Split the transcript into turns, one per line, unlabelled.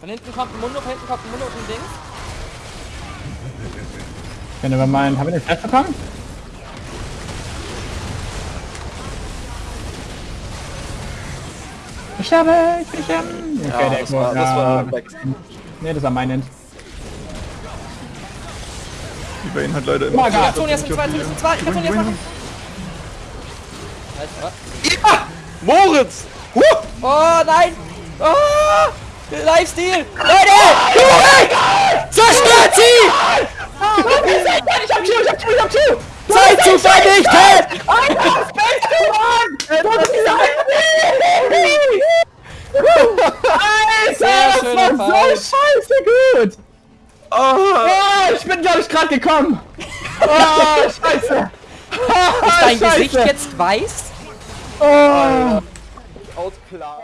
Von hinten kommt ein Mundo, von hinten kommt ein Mundo und ein Ding.
Können wir meinen, haben wir den Flash bekommen? Ich sterbe, ich bin sterben. Okay,
Ja,
der
das war, das war.
Nee, das war mein End.
Die Vayne hat leider immer...
Maga.
Ja, Toni ist ein zwei, Toni ist ein zwei. Ich kann Toni jetzt machen. Alter.
Moritz! Huh!
Oh nein! Oh! Lifesteal! Leute! Zerstört sie!
Ich hab Q, ich hab Q, ich hab Q!
Zeit zu vernichten!
Alter, Space! Du hast
Sehr
Alter, das war so scheiße gut! Oh, ich bin, glaube ich, gerade gekommen! Oh, scheiße! Oh,
Dein
scheiße.
Gesicht jetzt weiß?
Oh.
Out klar.